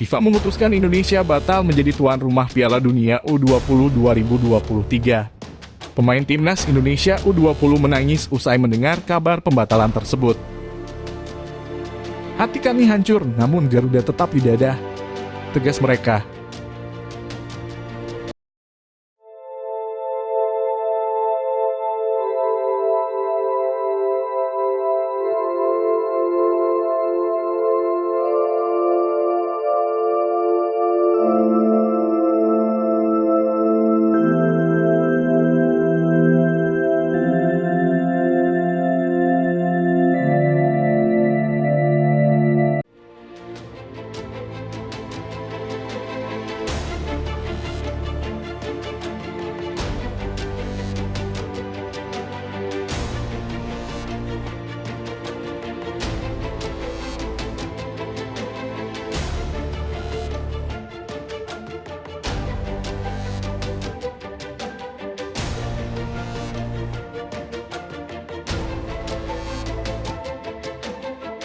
FIFA memutuskan Indonesia batal menjadi tuan rumah Piala Dunia U20 2023. Pemain timnas Indonesia U20 menangis usai mendengar kabar pembatalan tersebut. Hati kami hancur, namun Garuda tetap di dada. Tegas mereka,